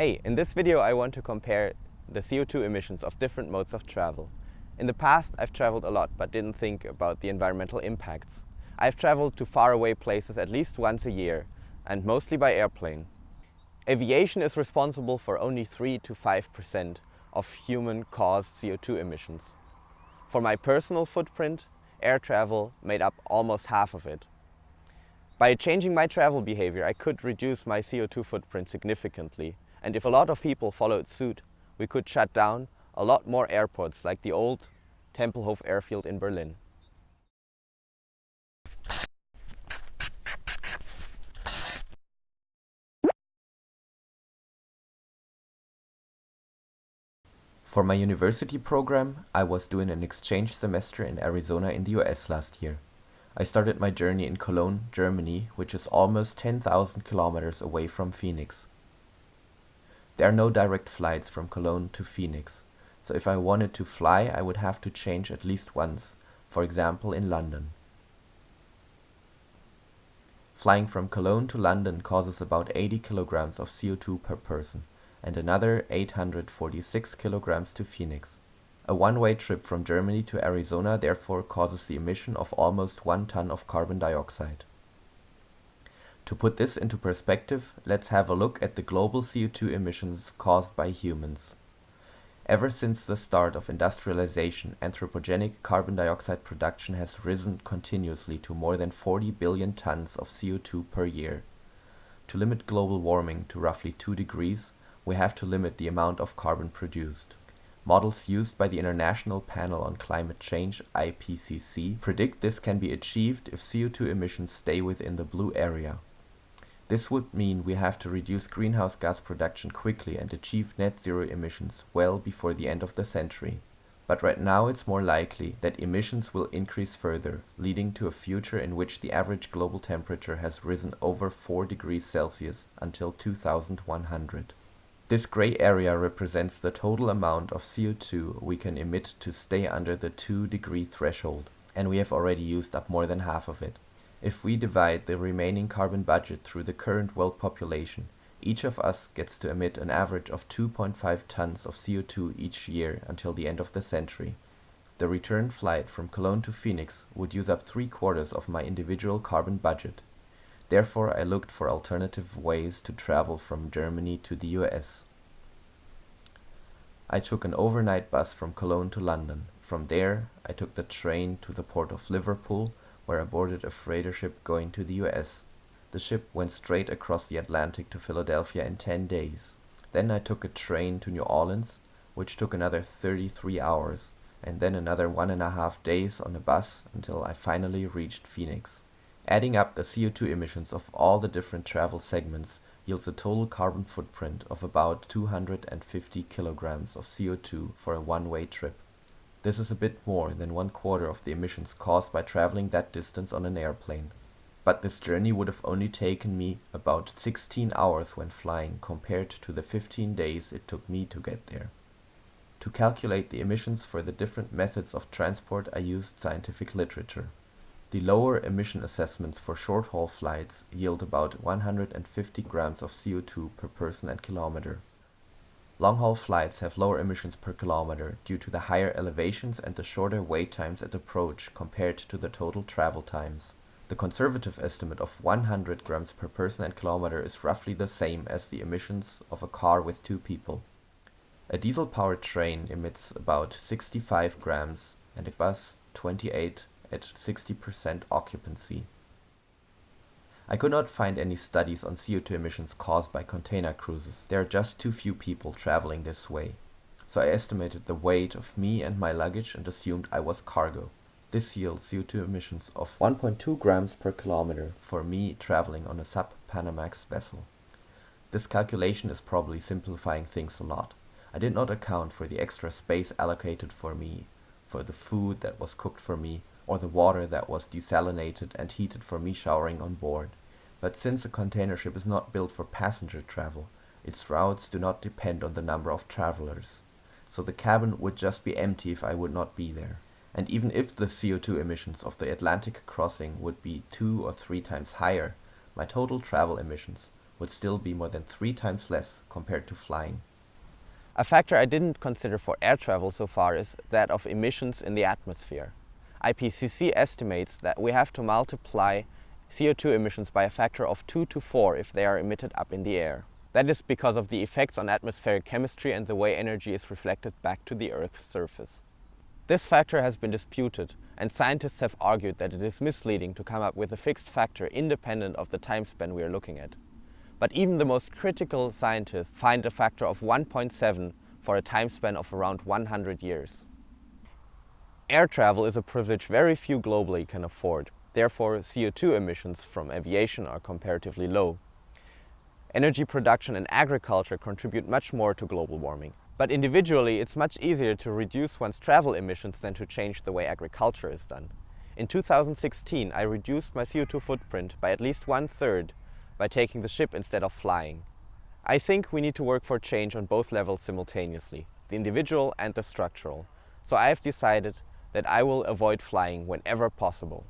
Hey, in this video I want to compare the CO2 emissions of different modes of travel. In the past I've traveled a lot but didn't think about the environmental impacts. I've traveled to faraway places at least once a year and mostly by airplane. Aviation is responsible for only 3 to 5% of human-caused CO2 emissions. For my personal footprint, air travel made up almost half of it. By changing my travel behavior, I could reduce my CO2 footprint significantly. And if a lot of people followed suit, we could shut down a lot more airports like the old Tempelhof airfield in Berlin. For my university program, I was doing an exchange semester in Arizona in the US last year. I started my journey in Cologne, Germany, which is almost 10,000 kilometers away from Phoenix. There are no direct flights from Cologne to Phoenix, so if I wanted to fly I would have to change at least once, for example in London. Flying from Cologne to London causes about 80 kilograms of CO2 per person and another 846 kilograms to Phoenix. A one-way trip from Germany to Arizona therefore causes the emission of almost 1 ton of carbon dioxide. To put this into perspective, let's have a look at the global CO2 emissions caused by humans. Ever since the start of industrialization, anthropogenic carbon dioxide production has risen continuously to more than 40 billion tons of CO2 per year. To limit global warming to roughly 2 degrees, we have to limit the amount of carbon produced. Models used by the International Panel on Climate Change IPCC predict this can be achieved if CO2 emissions stay within the blue area. This would mean we have to reduce greenhouse gas production quickly and achieve net zero emissions well before the end of the century. But right now it's more likely that emissions will increase further, leading to a future in which the average global temperature has risen over 4 degrees Celsius until 2100. This gray area represents the total amount of CO2 we can emit to stay under the 2 degree threshold, and we have already used up more than half of it. If we divide the remaining carbon budget through the current world population, each of us gets to emit an average of 2.5 tons of CO2 each year until the end of the century. The return flight from Cologne to Phoenix would use up three quarters of my individual carbon budget. Therefore I looked for alternative ways to travel from Germany to the US. I took an overnight bus from Cologne to London. From there I took the train to the port of Liverpool where I boarded a freighter ship going to the US. The ship went straight across the Atlantic to Philadelphia in 10 days. Then I took a train to New Orleans, which took another 33 hours, and then another one and a half days on a bus until I finally reached Phoenix. Adding up the CO2 emissions of all the different travel segments yields a total carbon footprint of about 250 kilograms of CO2 for a one-way trip. This is a bit more than one quarter of the emissions caused by traveling that distance on an airplane. But this journey would have only taken me about 16 hours when flying compared to the 15 days it took me to get there. To calculate the emissions for the different methods of transport I used scientific literature. The lower emission assessments for short-haul flights yield about 150 grams of CO2 per person and kilometer. Long-haul flights have lower emissions per kilometer due to the higher elevations and the shorter wait times at approach compared to the total travel times. The conservative estimate of 100 grams per person and kilometer is roughly the same as the emissions of a car with two people. A diesel-powered train emits about 65 grams and a bus 28 at 60% occupancy. I could not find any studies on CO2 emissions caused by container cruises. There are just too few people traveling this way. So I estimated the weight of me and my luggage and assumed I was cargo. This yields CO2 emissions of 1.2 grams per kilometer for me traveling on a sub-Panamax vessel. This calculation is probably simplifying things a lot. I did not account for the extra space allocated for me, for the food that was cooked for me, or the water that was desalinated and heated for me showering on board. But since a container ship is not built for passenger travel, its routes do not depend on the number of travelers. So the cabin would just be empty if I would not be there. And even if the CO2 emissions of the Atlantic crossing would be two or three times higher, my total travel emissions would still be more than three times less compared to flying. A factor I didn't consider for air travel so far is that of emissions in the atmosphere. IPCC estimates that we have to multiply CO2 emissions by a factor of 2 to 4 if they are emitted up in the air. That is because of the effects on atmospheric chemistry and the way energy is reflected back to the Earth's surface. This factor has been disputed, and scientists have argued that it is misleading to come up with a fixed factor independent of the time span we are looking at. But even the most critical scientists find a factor of 1.7 for a time span of around 100 years. Air travel is a privilege very few globally can afford. Therefore, CO2 emissions from aviation are comparatively low. Energy production and agriculture contribute much more to global warming. But individually, it's much easier to reduce one's travel emissions than to change the way agriculture is done. In 2016, I reduced my CO2 footprint by at least one third by taking the ship instead of flying. I think we need to work for change on both levels simultaneously, the individual and the structural. So I have decided that I will avoid flying whenever possible.